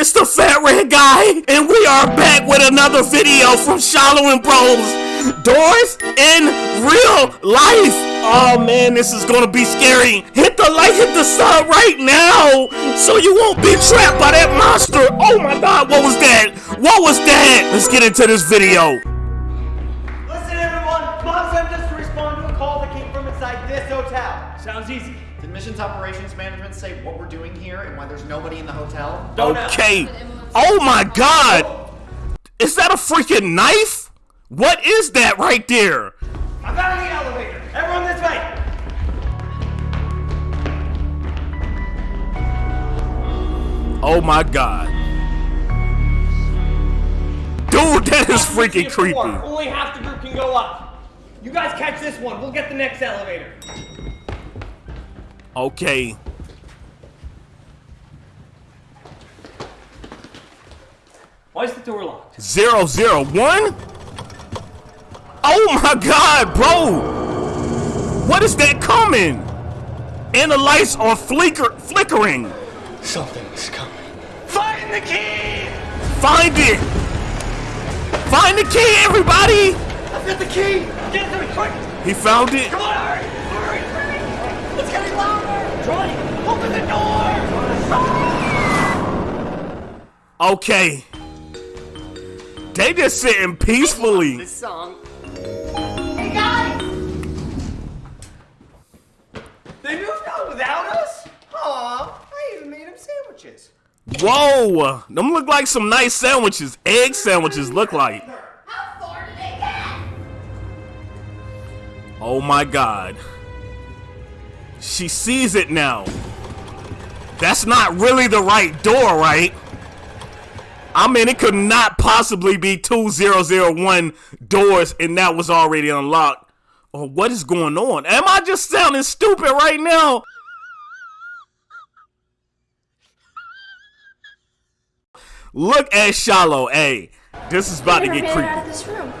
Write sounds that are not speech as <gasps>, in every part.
It's the Fat Red Guy, and we are back with another video from Shiloh and Bros. Doors in real life. Oh man, this is gonna be scary. Hit the like, hit the sub right now, so you won't be trapped by that monster. Oh my god, what was that? What was that? Let's get into this video. Listen, everyone! Mom sent us to respond to a call that came from inside this hotel. Sounds easy. Did Missions Operations Management say what we're doing here and why there's nobody in the hotel? Don't know. Okay. Oh my god! Is that a freaking knife? What is that right there? I found the elevator. Everyone this way. Oh my god. Dude, that is freaking See four. creepy. Only half the group can go up. You guys catch this one. We'll get the next elevator. Okay. Why is the door locked? Zero zero one? Oh my god, bro! What is that coming? And the lights are flicker flickering. Something's coming. Find the key! Find it! Find the key, everybody! I've got the key. Get it to me, quick! He found it. Come on, hurry! Hurry, hurry! It's getting louder! Troy, open the door! Okay. They just sitting peacefully. This song. Hey guys! They moved out without us? Aw, I even made them sandwiches. Whoa! Them look like some nice sandwiches. Egg sandwiches look like. How far did they get? Oh my god. She sees it now. That's not really the right door, right? I mean, it could not possibly be 2001 doors and that was already unlocked. Or what is going on? Am I just sounding stupid right now? Look at Shiloh. Hey, this is about to Never get made it out creepy. of this room.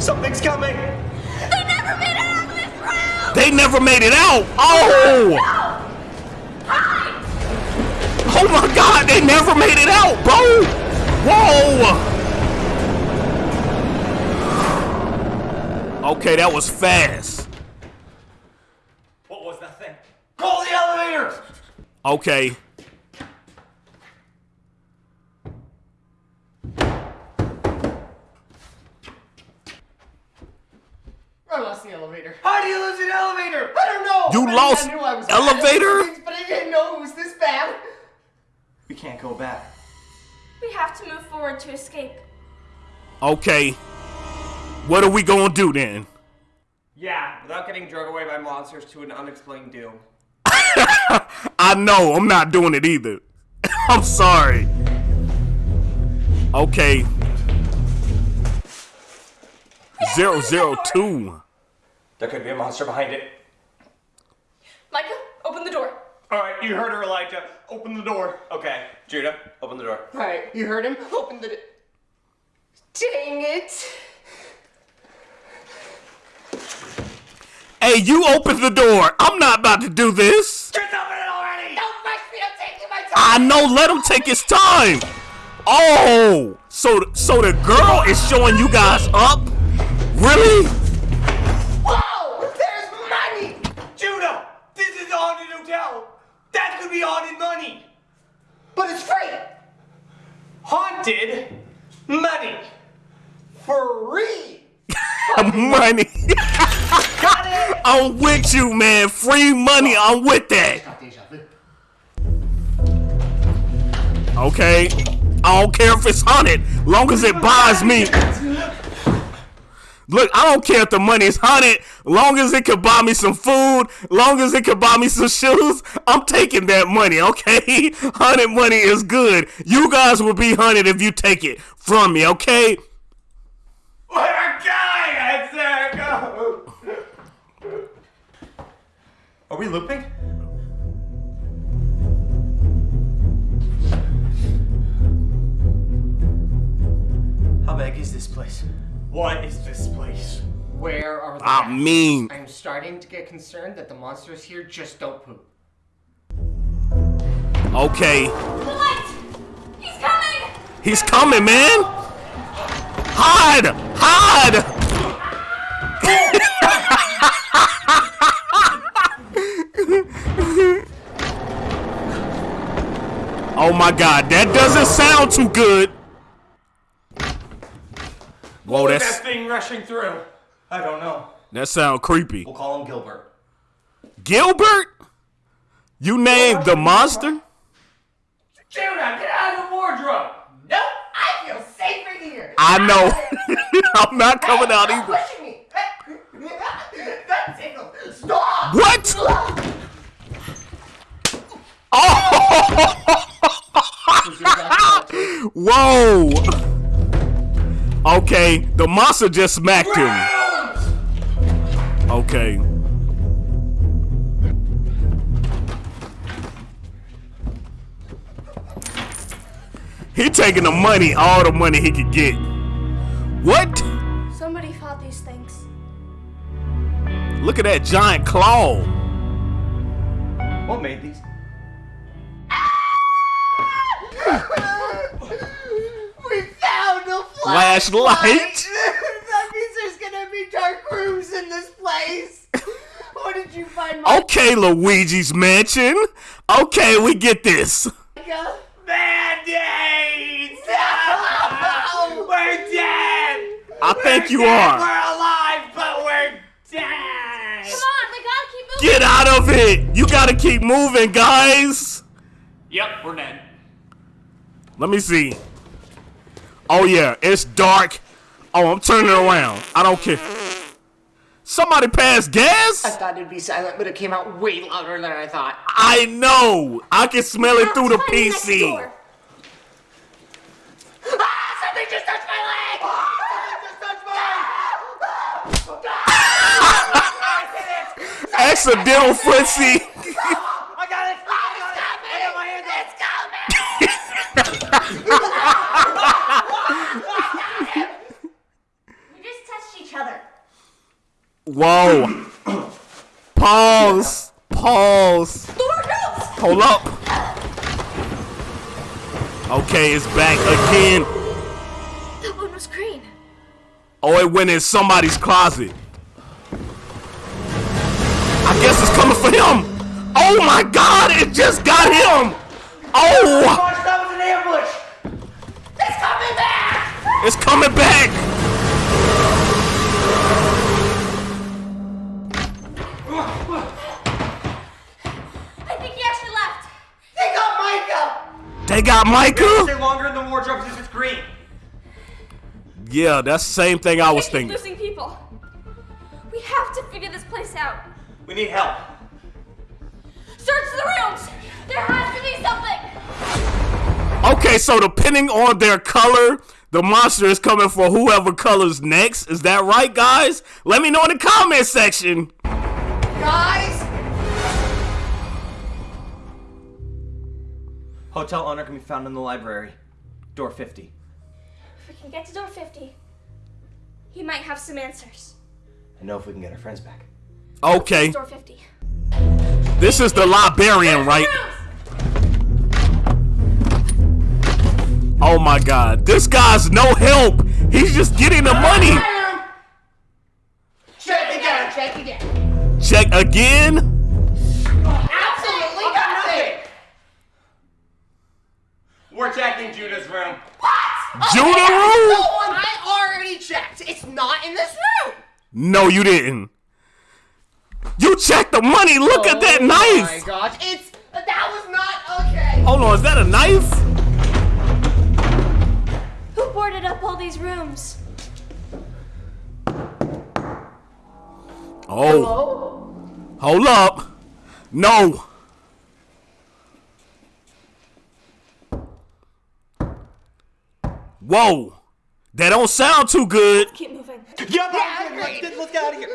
Something's coming. They never made it out of this room. They never made it out. Oh! Oh Oh my god, they never made it out, bro! Whoa! Okay, that was fast. What was that thing? Call the elevator. Okay. I lost the elevator. How do you lose an elevator? I don't know. You I lost I knew I was bad elevator? things, <laughs> but I didn't know it was this bad. We can't go back. We have to move forward to escape. Okay. What are we gonna do then? Yeah, without getting drug away by monsters to an unexplained doom. <laughs> I know, I'm not doing it either. <laughs> I'm sorry. Okay. Zero zero two. There could be a monster behind it. Micah, open the door. Alright, you heard her, Elijah. Open the door. Okay, Judah, open the door. Alright, you heard him? Open the. Dang it! Hey, you open the door. I'm not about to do this. Just open it already! Don't rush me, I'm taking my time! I know. Let him take his time. Oh, so so the girl is showing you guys up? Really? Whoa! There's money. Judah, this is a haunted hotel. That could be haunted money. But it's free. Haunted money. Free. <laughs> Money. <laughs> I'm with you, man. Free money. I'm with that. Okay. I don't care if it's haunted, long as it buys me. Look, I don't care if the money is haunted, long as it could buy me some food, long as it could buy me some shoes. I'm taking that money, okay? <laughs> Haunted money is good. You guys will be haunted if you take it from me, okay? It's there, go. Are we looping? How big is this place? What is this place? Where are the I rats? mean, I'm starting to get concerned that the monsters here just don't poop. Okay, The light! He's coming! he's coming, man. Hide! Hide! <laughs> oh my god, that doesn't sound too good. Whoa, Who's that's that thing rushing through? I don't know. that sound creepy. We'll call him Gilbert. Gilbert? You named the monster? Judah, get out of the wardrobe! Nope, I feel safer here. I know. <laughs> I'm not coming out either. Pushing me. <laughs> that tickle. Stop. What? <laughs> Oh! Whoa! Okay, the monster just smacked him. Okay. He taking the money, all the money he could get. What? Somebody fought these things. Look at that giant claw. What made these? <laughs> We Flashlight. that means there's gonna be dark rooms in this place. <laughs> What did you find, Okay, Luigi's Mansion. Okay, we get this. Band-Aids! <laughs> No! We're dead! I think you are! We're are. alive, but we're dead! Come on, we gotta keep moving! Get out of it. You gotta keep moving, guys. Yep, we're dead. Let me see. Oh, yeah, it's dark. Oh, I'm turning around. I don't care. Somebody passed gas? I thought it'd be silent, but it came out way louder than I thought. I know. I can smell it ah, through the PC. Ah! Something just touched my leg! Ah, Something just touched my ah, oh, <laughs> Accidental footsie. I got it! I got it! I got my hands up! It's coming! We just touched each other. Whoa. Pause. Pause. The wardrobes! Hold up. Okay, it's back again. That one was green. Oh, it went in somebody's closet. I guess it's coming for him. Oh my god, it just got him. Oh, Gosh, that was an ambush! It's coming back! it's coming back. They got Micah? Stay longer in the wardrobe since it's green. Yeah, that's the same thing I was Keep thinking. losing people. We have to figure this place out. We need help. Search the rooms! There has to be something! Okay, so depending on their color, the monster is coming for whoever colors next. Is that right, guys? Let me know in the comment section. Guys! Hotel owner can be found in the library. Door 50. If we can get to door 50, he might have some answers. I know if we can get our friends back. Okay, Door 50. this is the librarian, right? Oh my god, this guy's no help. He's just getting the money. Check again! Check again! Check again. We're checking Judah's room. What? Judah No room? one! I already checked! It's not in this room! No, you didn't. You checked the money. Look at that knife. Oh my gosh, it's. That was not okay! Hold on, is that a knife? Who boarded up all these rooms? Oh, hold up. No. Whoa. That don't sound too good. Keep moving. Yup, Yeah, let's, let's get out of here.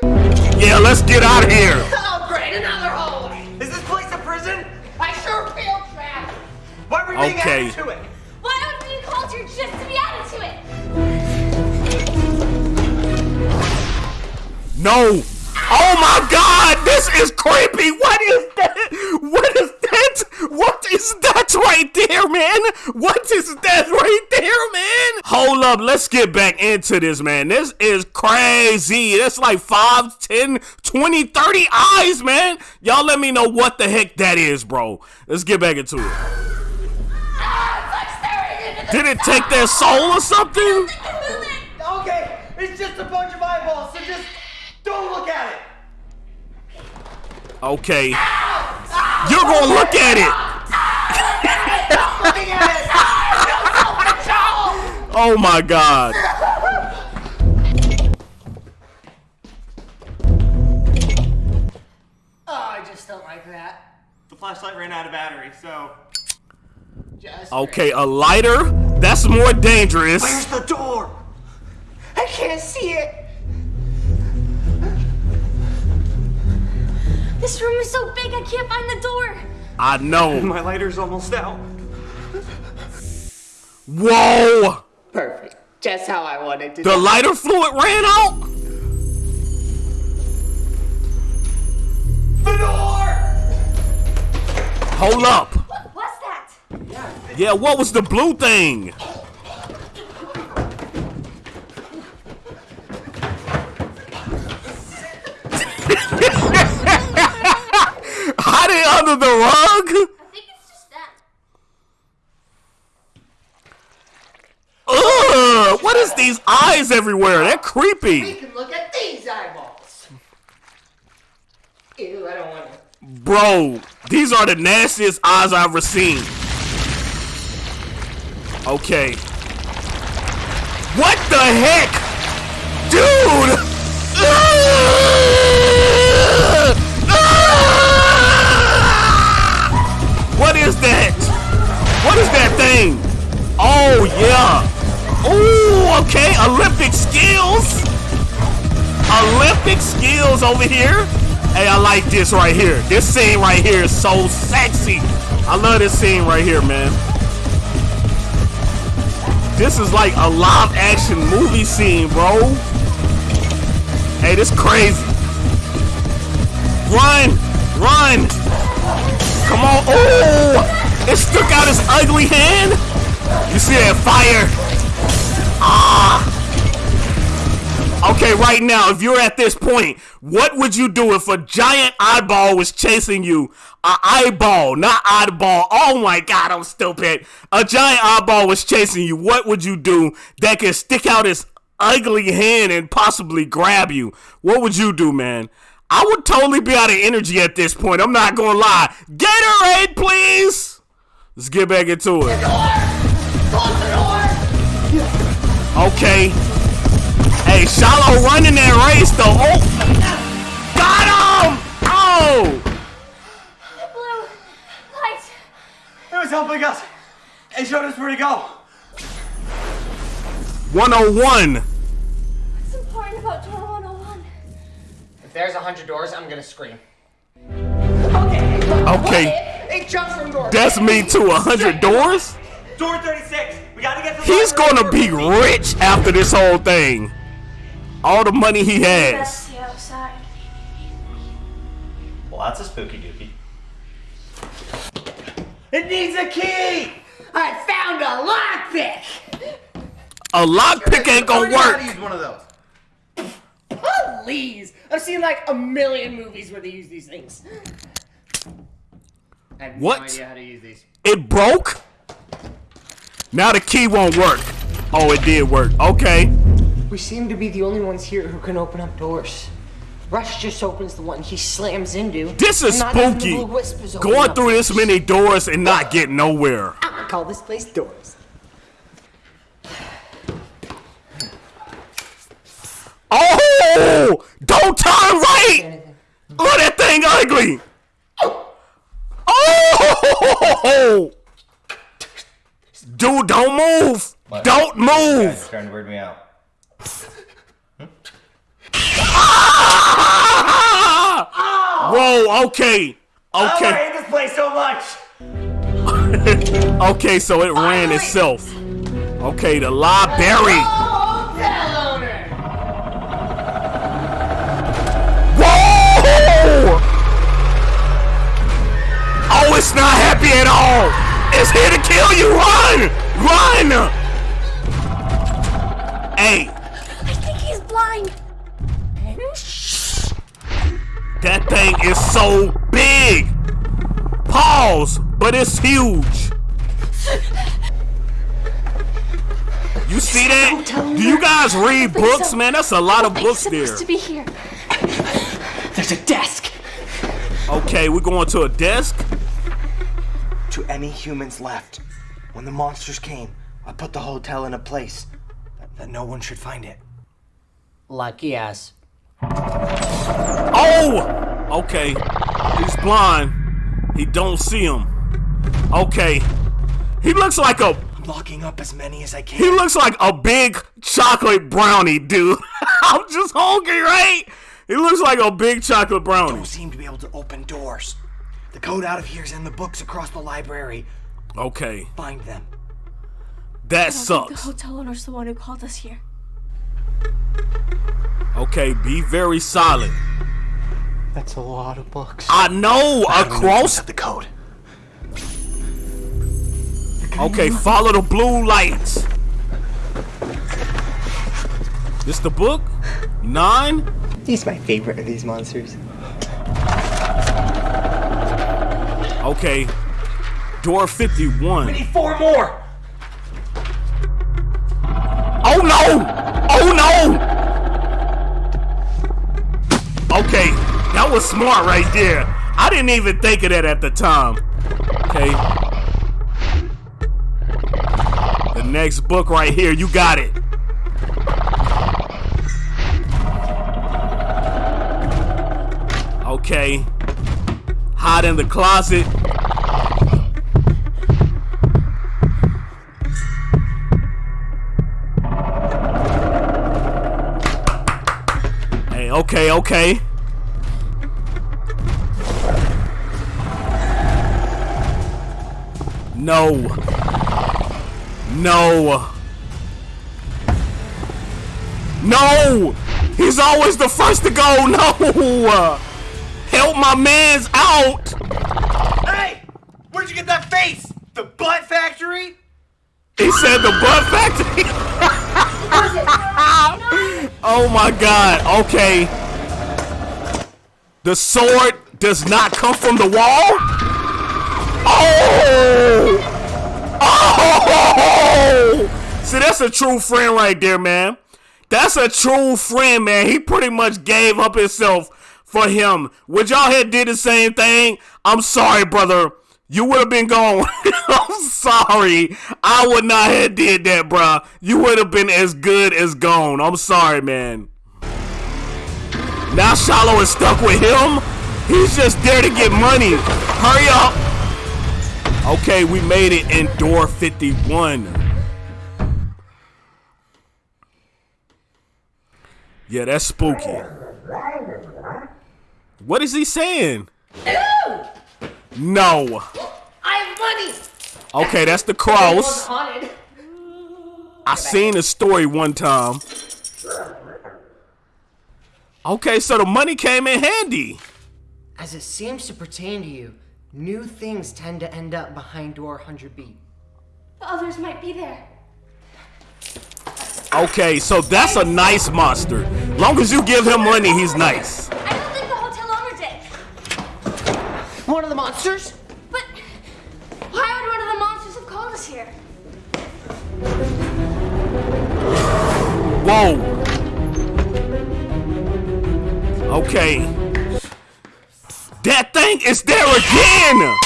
Yeah, let's get out of here. Oh, great, another hallway! Is this place a prison? I sure feel trapped! Why are we being Okay. added to it? Why would we culture just to be added to it? No. Oh my god, this is creepy. What is that? What is that? What is that right there, man? What is that right there, man? Let's get back into this, man. This is crazy. That's like 5, 10, 20, 30 eyes, man. Y'all let me know what the heck that is, bro. Let's get back into it. Did it take their soul or something? Okay, it's just a bunch of eyeballs, so just don't look at it. Okay. You're gonna look at it. Looking at it. Oh my god. Oh, I just don't like that. The flashlight ran out of battery, so. Just Okay, a lighter? That's more dangerous. Where's the door? I can't see it. This room is so big I can't find the door. I know. <laughs> My lighter's almost out. Whoa! Perfect. Just how I wanted to. The lighter fluid ran out? The door! Hold up. What's that? Yeah, what was the blue thing? <laughs> Hide it under the rug? I think it's just that. Ugh! What is these eyes everywhere? They're We creepy. can look at these eyeballs. Ew, I don't want to. Bro, these are the nastiest eyes I've ever seen. Okay. What the heck? Dude! What is that? What is that thing? Oh, yeah. Okay. Olympic skills. Olympic skills over here. Hey, I like this right here. This scene right here is so sexy. I love this scene right here, man. This is like a live action movie scene, bro. Hey, this crazy. Run! Run! Come on. Oh! It stuck out his ugly hand. You see that fire? <gasps> Okay, right now, if you're at this point, what would you do if a giant eyeball was chasing you? A eyeball, not oddball. Oh my god, I'm stupid. A giant eyeball was chasing you. What would you do that can stick out its ugly hand and possibly grab you? What would you do, man? I would totally be out of energy at this point. I'm not gonna lie. Gatorade, please. Let's get back into it. Okay. Hey, Shiloh running that race though. Oh, got him! Oh, The blue light. It was helping us. It showed us where to go. 101. What's important about door 101? If there's a hundred doors, I'm gonna scream. Okay, Okay. It jumps from door. that's me to 100 doors. Door 36. We gotta get to the He's gonna be rich after this whole thing. All the money he has. That's the outside. Well, that's a spooky dookie. It needs a key! I found a lockpick. A lockpick ain't gonna Learning how to work. use one of those. Please. I've seen like a million movies where they use these things. I have What? no idea how to use these. It broke. Now the key won't work. Oh, it did work. Okay. We seem to be the only ones here who can open up doors. Rush just opens the one he slams into. This is Not even the spooky. Going through this many doors and not getting nowhere. I'm gonna call this place Doors. Oh! Don't turn right! Look oh, at that thing ugly! Oh! oh. Dude, don't move! Don't move! starting to weird me out. Ah! <laughs> Whoa, okay. I Okay. hate this place so much. <laughs> Okay, so it ran itself. Okay, the library. Hotel owner! Whoa! Oh, it's not happy at all. It's here to kill you. Run! Run! Hey, I think he's blind. that thing is so big. Pause, but it's huge. You see that? Do you guys read books, so. man? That's a lot of books supposed there. to be here. There's a desk. Okay, we're going to a desk. To any humans left. When the monsters came, I put the hotel in a place that, that no one should find it. Lucky ass. Oh! Okay. He's blind. He don't see him. Okay. He looks like a I'm locking up as many as I can. he looks like a big chocolate brownie, dude. <laughs> I'm just hungry, right? He looks like a big chocolate brownie. Don't seem to be able to open doors. The code out of here is in the books across the library. Okay. Find them. That I don't think the hotel owner's the one who called us here. Okay, be very silent. That's a lot of books. I know How do we know across set the code. Okay, follow the blue lights. This the book? Nine? He's my favorite of these monsters. Okay. Door 51. We need Four more! Oh no! Oh no! Okay, that was smart right there. I didn't even think of that at the time. Okay. The next book right here, you got it. Okay. Hide in the closet. Hey, okay, okay. No. No. No! He's always the first to go. <laughs> No! Help my man's out! Hey! Where'd you get that face? The butt factory? He said the butt factory. <laughs> oh my god. Okay. The sword does not come from the wall? Oh! Oh! See, that's a true friend right there, man. That's a true friend, man. He pretty much gave up himself for him. Would y'all had did the same thing? I'm sorry, brother. You would have been gone. <laughs> I'm sorry. I would not have did that, bruh. You would have been as good as gone. I'm sorry, man. Now Shiloh is stuck with him. He's just there to get money. Hurry up. Okay, we made it in door 51. Yeah, that's spooky. What is he saying? No. I have money. Okay, that's the cross. I seen a story one time. Okay, so the money came in handy. As it seems to pertain to you, new things tend to end up behind door 100B. The others might be there. Okay, so that's a nice monster. Long as you give him money, he's nice. I don't think the hotel owner did. One of the monsters? But why would one of the monsters have called us here? Whoa. Okay. That thing is there again.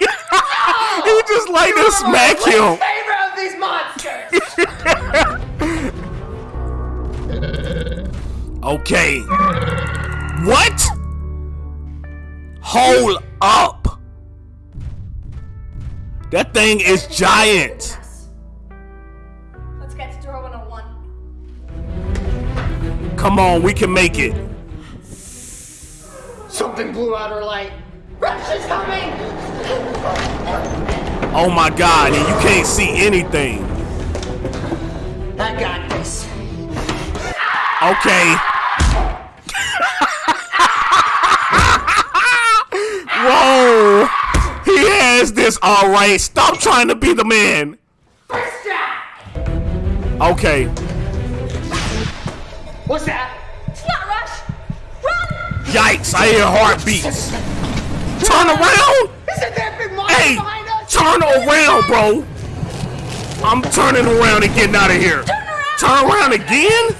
<laughs> he just like to smack him. Favorite of these monsters! <laughs> Okay. What? Hold up. That thing is giant. Let's get to door 101. Come on, we can make it. Something blew out her light. Rush is coming! Oh my god, and you can't see anything. I got this. Okay. Whoa. He has this, alright? Stop trying to be the man. Okay. What's that? It's not Rush. Run! Yikes, I hear heartbeats. Turn around! Isn't that big monster Hey! behind us? Turn around, bro! I'm turning around and getting out of here. Turn around! Turn around again?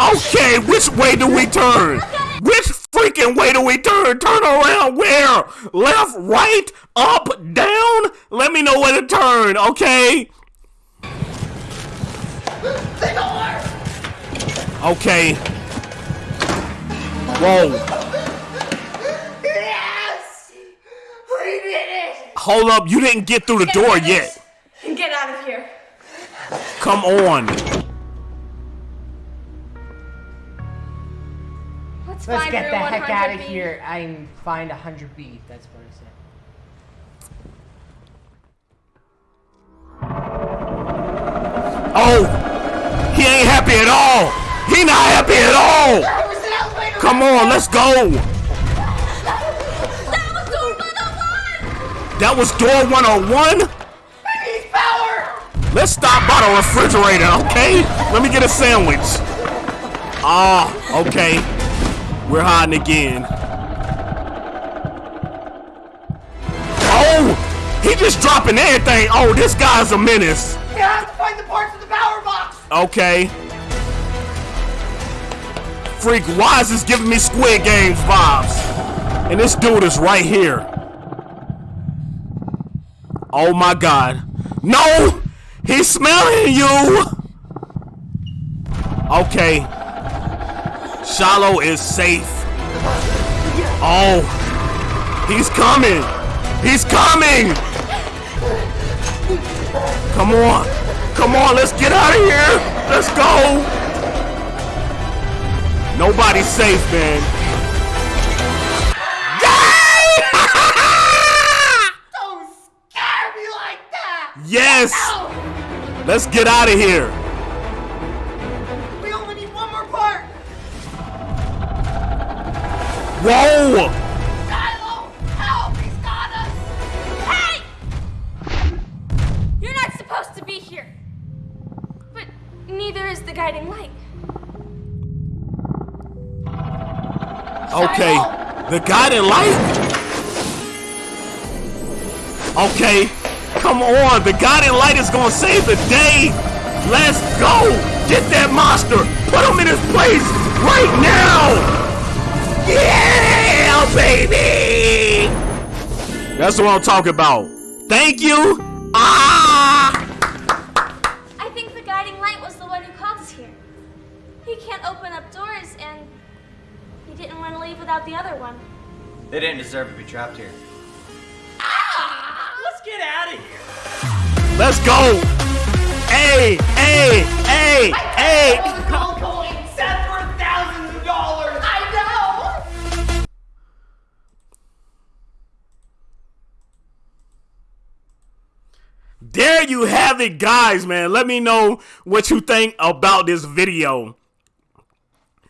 Okay, which way do we turn? Which freaking way do we turn? Turn around where? Left, right, up, down? Let me know where to turn, okay? Okay. Whoa. Yes! We did it! Hold up, you didn't get through the door yet. Get out of here. Come on. Let's, Let's find get the heck out of B. here and find 100B. That's what I said. Oh, he ain't happy at all. He not happy at all. Come on, let's go. That was door 101! That was door 101. Let's stop by the refrigerator, okay? Let me get a sandwich. Ah, okay. We're hiding again. Oh, he just dropping everything. Oh, this guy's a menace. You have to find the parts of the power box! Okay. Freak, why is this giving me Squid Games vibes? And this dude is right here. Oh my god. No! He's smelling you! Okay. Shiloh is safe. Oh. He's coming! He's coming! Come on! Come on, let's get out of here! Let's go! Nobody's safe, man. <laughs> Don't scare me like that! Yes! Let's get out of here. Whoa! Shiloh! Help! He's got us! Hey! You're not supposed to be here. But neither is the guiding light. Okay. The guiding light? Okay. Come on. The guiding light is gonna save the day. Let's go. Get that monster. Put him in his place right now. Yeah, baby. That's what I'm talking about. Thank you. Ah. I think the guiding light was the one who called us here. He can't open up doors, and he didn't want to leave without the other one. They didn't deserve to be trapped here. Let's get out of here. Let's go. Hey, hey, hey, hey. There you have it, guys, man. Let me know what you think about this video.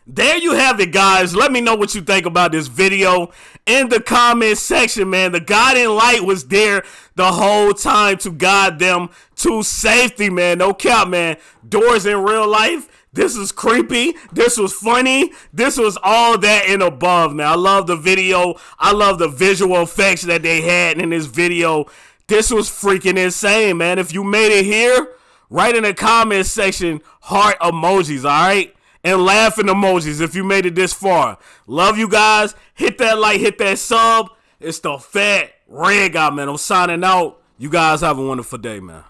There you have it, guys. Let me know what you think about this video in the comment section, man. The guiding light was there the whole time to guide them to safety, man. No cap, man. Doors in real life. This is creepy. This was funny. This was all that and above, man. I love the video. I love the visual effects that they had in this video. This was freaking insane, man. If you made it here, write in the comment section heart emojis, all right? And laughing emojis if you made it this far. Love you guys. Hit that like, hit that sub. It's the fat red guy, man. I'm signing out. You guys have a wonderful day, man.